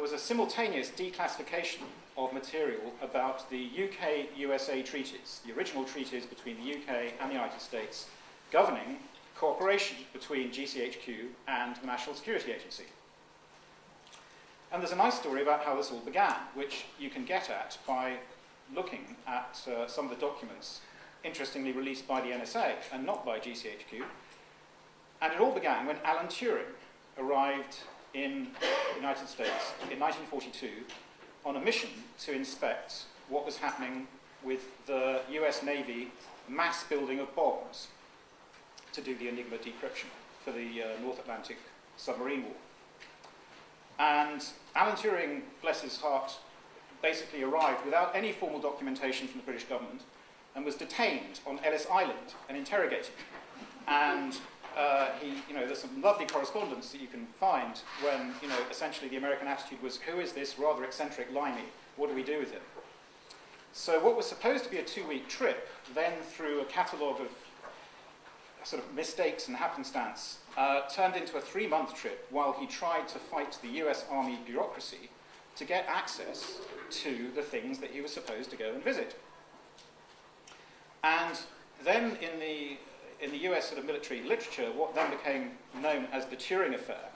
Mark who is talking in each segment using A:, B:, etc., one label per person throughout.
A: was a simultaneous declassification of material about the UK-USA treaties, the original treaties between the UK and the United States, governing cooperation between GCHQ and the National Security Agency. And there's a nice story about how this all began, which you can get at by looking at uh, some of the documents interestingly released by the NSA and not by GCHQ. And it all began when Alan Turing arrived in the United States in 1942 on a mission to inspect what was happening with the US Navy mass building of bombes to do the Enigma decryption for the uh, North Atlantic submarine war. And Alan Turing, bless his heart, basically arrived without any formal documentation from the British government and was detained on Ellis Island and interrogated. And uh, he, you know, there's some lovely correspondence that you can find when, you know, essentially the American attitude was, who is this rather eccentric limey? What do we do with him? So what was supposed to be a two-week trip, then through a catalogue of sort of mistakes and happenstance, uh, turned into a three-month trip while he tried to fight the US Army bureaucracy to get access to the things that he was supposed to go and visit. And then in the, in the US sort of military literature, what then became known as the Turing Affair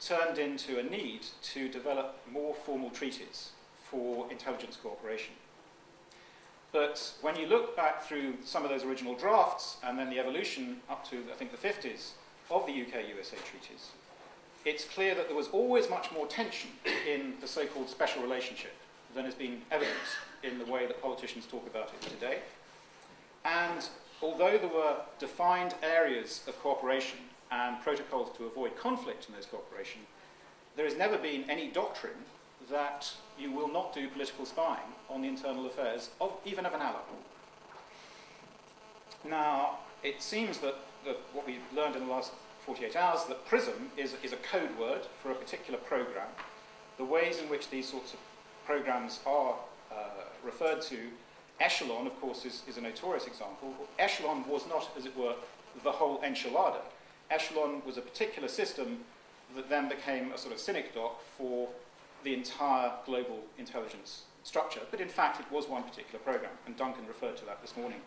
A: turned into a need to develop more formal treaties for intelligence cooperation. But when you look back through some of those original drafts and then the evolution up to, I think, the 50s of the UK-USA treaties, it's clear that there was always much more tension in the so-called special relationship than has been evident in the way that politicians talk about it today. And although there were defined areas of cooperation and protocols to avoid conflict in those cooperation, there has never been any doctrine that you will not do political spying on the internal affairs of even of an ally. Now, it seems that, that what we've learned in the last 48 hours, that PRISM is, is a code word for a particular program. The ways in which these sorts of programs are uh, referred to Echelon, of course, is, is a notorious example. Echelon was not, as it were, the whole enchilada. Echelon was a particular system that then became a sort of synecdoche for the entire global intelligence structure. But in fact, it was one particular program, and Duncan referred to that this morning.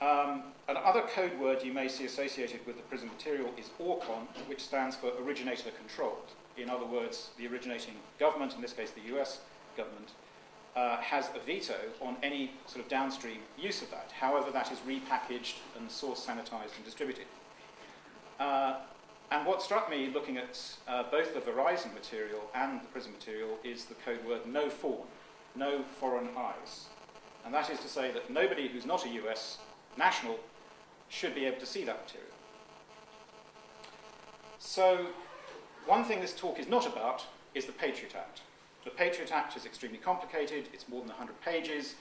A: Um, another code word you may see associated with the PRISM material is ORCON, which stands for originator controlled. In other words, the originating government, in this case the US government, uh, has a veto on any sort of downstream use of that, however that is repackaged and source sanitized and distributed. Uh, and what struck me looking at uh, both the Verizon material and the PRISM material is the code word no foreign, no foreign eyes. And that is to say that nobody who's not a US national should be able to see that material. So one thing this talk is not about is the Patriot Act. The Patriot Act is extremely complicated. It's more than 100 pages.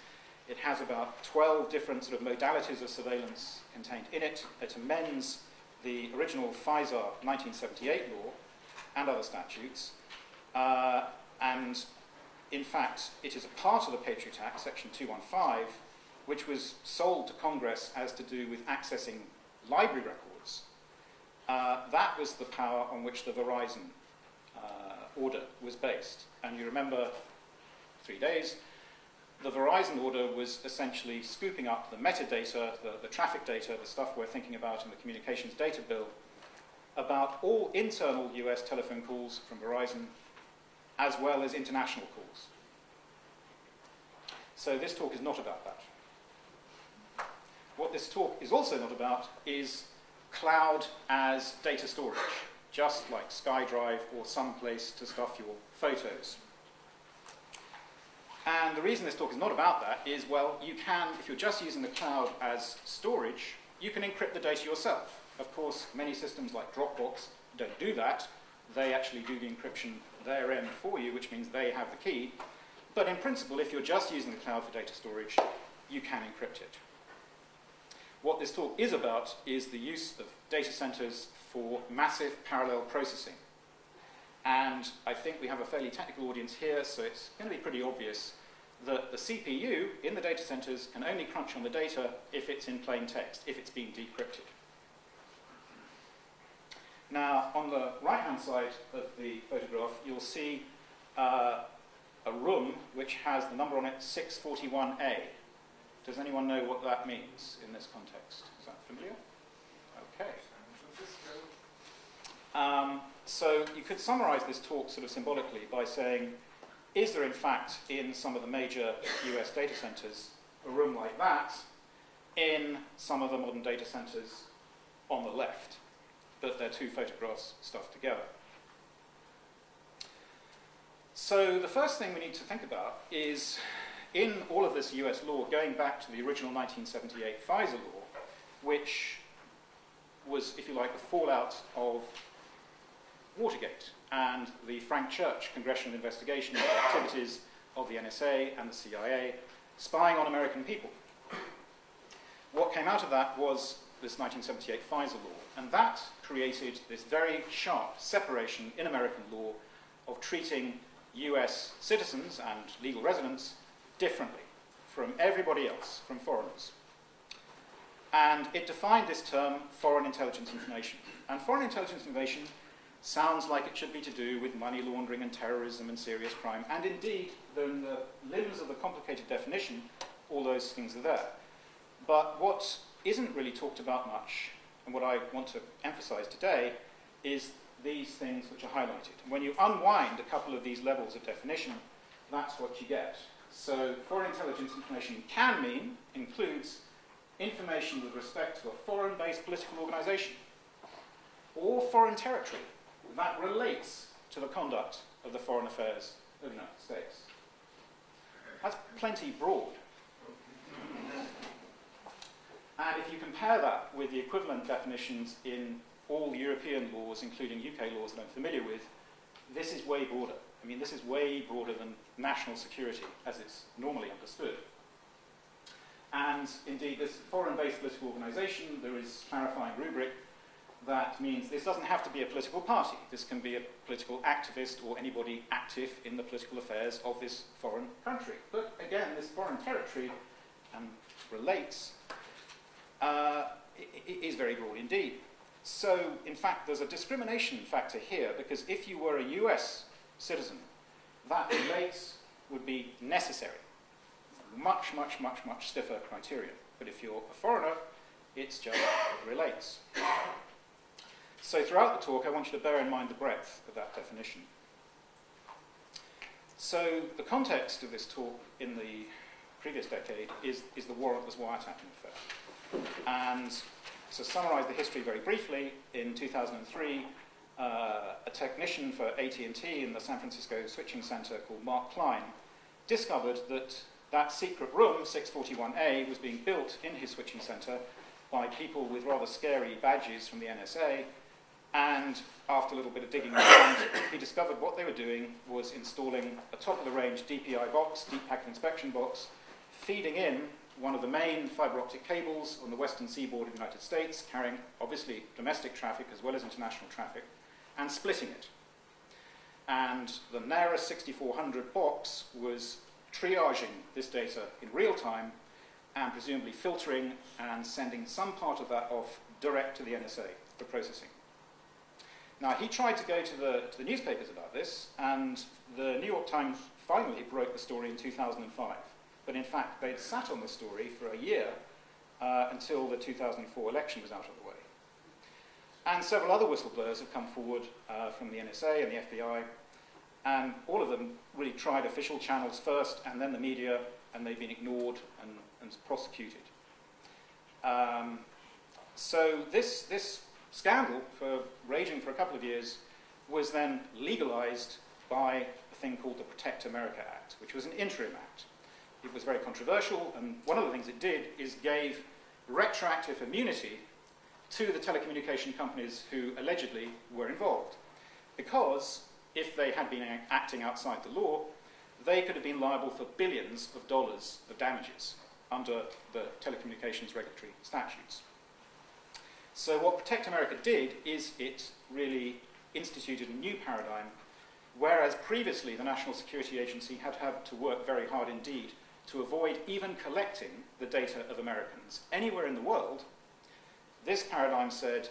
A: It has about 12 different sort of modalities of surveillance contained in it. It amends the original FISA 1978 law and other statutes. Uh, and in fact, it is a part of the Patriot Act, Section 215, which was sold to Congress as to do with accessing library records. Uh, that was the power on which the Verizon order was based. And you remember three days, the Verizon order was essentially scooping up the metadata, the, the traffic data, the stuff we're thinking about in the communications data bill, about all internal US telephone calls from Verizon, as well as international calls. So this talk is not about that. What this talk is also not about is cloud as data storage just like SkyDrive or some place to stuff your photos. And the reason this talk is not about that is, well, you can, if you're just using the cloud as storage, you can encrypt the data yourself. Of course, many systems like Dropbox don't do that. They actually do the encryption their end for you, which means they have the key. But in principle, if you're just using the cloud for data storage, you can encrypt it. What this talk is about is the use of data centers for massive parallel processing. And I think we have a fairly technical audience here, so it's going to be pretty obvious that the CPU in the data centers can only crunch on the data if it's in plain text, if it's being decrypted. Now, on the right-hand side of the photograph, you'll see uh, a room which has the number on it 641A. Does anyone know what that means in this context? Is that familiar? Okay. Um, so you could summarize this talk sort of symbolically by saying, is there in fact in some of the major US data centers a room like that in some of the modern data centers on the left? But they're two photographs stuffed together. So the first thing we need to think about is in all of this US law, going back to the original 1978 FISA law, which was, if you like, the fallout of Watergate and the Frank Church congressional investigation of the activities of the NSA and the CIA spying on American people. What came out of that was this 1978 FISA law, and that created this very sharp separation in American law of treating US citizens and legal residents differently from everybody else, from foreigners. And it defined this term foreign intelligence information. And foreign intelligence information sounds like it should be to do with money laundering and terrorism and serious crime. And indeed, in the limbs of the complicated definition, all those things are there. But what isn't really talked about much, and what I want to emphasize today, is these things which are highlighted. And when you unwind a couple of these levels of definition, that's what you get. So foreign intelligence information can mean, includes, information with respect to a foreign-based political organization or foreign territory that relates to the conduct of the foreign affairs of the United States. That's plenty broad. And if you compare that with the equivalent definitions in all European laws, including UK laws that I'm familiar with, this is way broader. I mean, this is way broader than national security as it's normally understood. And indeed, this foreign-based political organization, there is clarifying rubric that means this doesn't have to be a political party. This can be a political activist or anybody active in the political affairs of this foreign country. But again, this foreign territory um, relates uh, is very broad indeed. So, in fact, there's a discrimination factor here because if you were a US citizen, that relates would be necessary. Much, much, much, much stiffer criteria. But if you're a foreigner, it's just relates. So, throughout the talk, I want you to bear in mind the breadth of that definition. So, the context of this talk in the previous decade is, is the warrantless wiretapping affair. And to summarize the history very briefly, in 2003, uh, a technician for AT&T in the San Francisco switching center called Mark Klein discovered that that secret room, 641A, was being built in his switching center by people with rather scary badges from the NSA. And after a little bit of digging around, he discovered what they were doing was installing a top-of-the-range DPI box, Deep Packet Inspection box, feeding in one of the main fiber optic cables on the western seaboard of the United States, carrying obviously domestic traffic as well as international traffic, and splitting it. And the Narus 6400 box was triaging this data in real time and presumably filtering and sending some part of that off direct to the NSA for processing. Now, he tried to go to the, to the newspapers about this, and the New York Times finally broke the story in 2005. But in fact, they'd sat on the story for a year uh, until the 2004 election was out of the way. And several other whistleblowers have come forward uh, from the NSA and the FBI, and all of them really tried official channels first and then the media, and they've been ignored and, and prosecuted. Um, so this, this scandal, for raging for a couple of years, was then legalized by a thing called the Protect America Act, which was an interim act. It was very controversial, and one of the things it did is gave retroactive immunity to the telecommunication companies who allegedly were involved. Because if they had been acting outside the law, they could have been liable for billions of dollars of damages under the telecommunications regulatory statutes. So what Protect America did is it really instituted a new paradigm, whereas previously the National Security Agency had had to work very hard indeed to avoid even collecting the data of Americans anywhere in the world, this paradigm said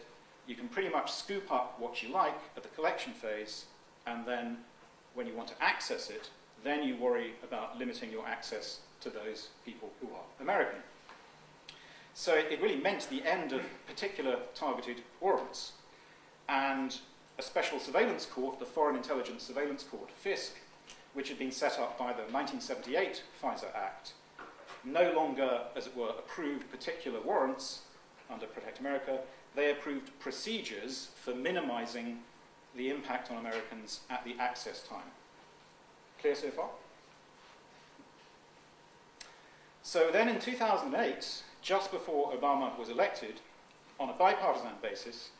A: you can pretty much scoop up what you like at the collection phase, and then when you want to access it, then you worry about limiting your access to those people who are American. So it really meant the end of particular targeted warrants. And a special surveillance court, the Foreign Intelligence Surveillance Court, FISC, which had been set up by the 1978 FISA Act, no longer, as it were, approved particular warrants under Protect America, they approved procedures for minimizing the impact on Americans at the access time. Clear so far? So then in 2008, just before Obama was elected, on a bipartisan basis,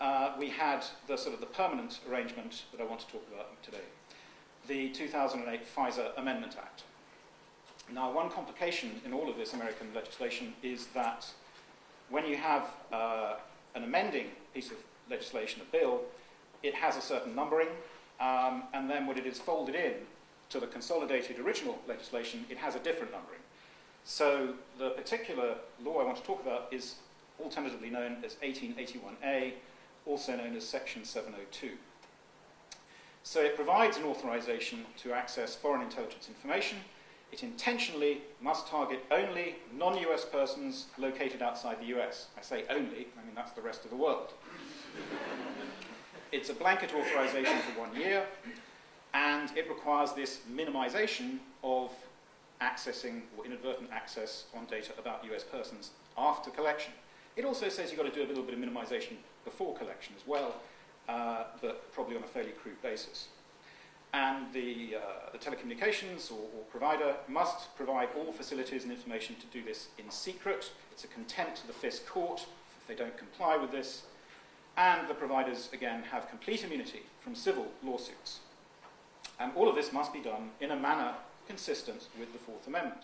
A: uh, we had the sort of the permanent arrangement that I want to talk about today, the 2008 FISA Amendment Act. Now, one complication in all of this American legislation is that when you have uh, an amending piece of legislation, a bill, it has a certain numbering, um, and then when it is folded in to the consolidated original legislation, it has a different numbering. So the particular law I want to talk about is alternatively known as 1881A, also known as Section 702. So it provides an authorization to access foreign intelligence information it intentionally must target only non US persons located outside the US. I say only, I mean that's the rest of the world. it's a blanket authorization for one year, and it requires this minimization of accessing or inadvertent access on data about US persons after collection. It also says you've got to do a little bit of minimization before collection as well, uh, but probably on a fairly crude basis and the, uh, the telecommunications or, or, provider must provide all facilities and information to do this in secret. It's a contempt to the FISC court if they don't comply with this. And the providers, again, have complete immunity from civil lawsuits. And all of this must be done in a manner consistent with the Fourth Amendment.